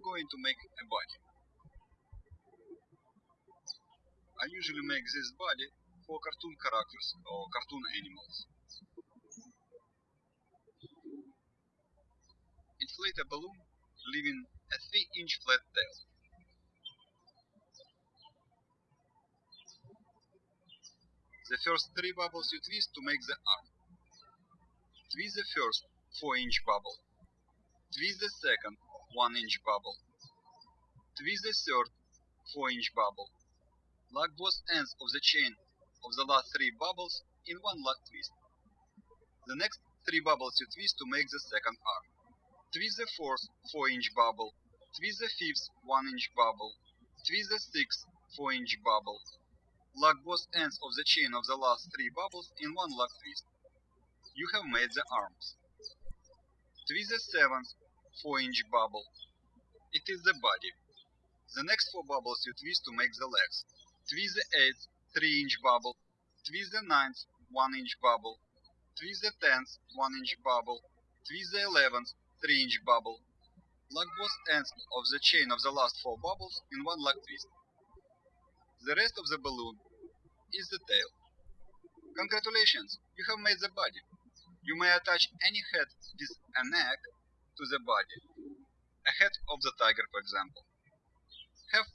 going to make a body? I usually make this body for cartoon characters or cartoon animals. Inflate a balloon, leaving a 3-inch flat tail. The first three bubbles you twist to make the arm. Twist the first 4-inch bubble. Twist the second 1-inch bubble. Twist the third 4-inch bubble. Lock both ends of the chain of the last three bubbles in one lock twist. The next three bubbles you twist to make the second arm. Twist the fourth 4-inch bubble. Twist the fifth 1-inch bubble. Twist the sixth 4-inch bubble. Lock both ends of the chain of the last three bubbles in one lock twist. You have made the arms. Twist the seventh 4-inch bubble. It is the body. The next four bubbles you twist to make the legs. Twist the eighth 3-inch bubble. Twist the ninth 1-inch bubble. Twist the tenth 1-inch bubble. Twist the eleventh 3-inch bubble. Lock both ends of the chain of the last four bubbles in one lock twist. The rest of the balloon is the tail. Congratulations, you have made the body. You may attach any head with a neck to the body. A head of the tiger, for example. Have!